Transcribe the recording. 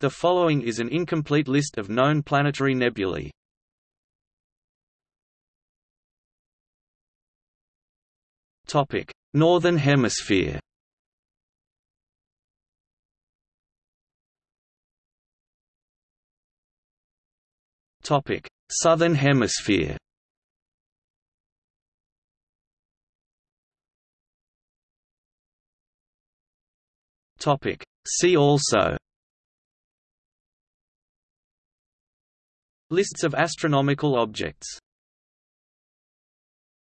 The following is an incomplete list of known planetary nebulae. Topic: Northern Hemisphere. Topic: Southern Hemisphere. Topic: See also Lists of astronomical objects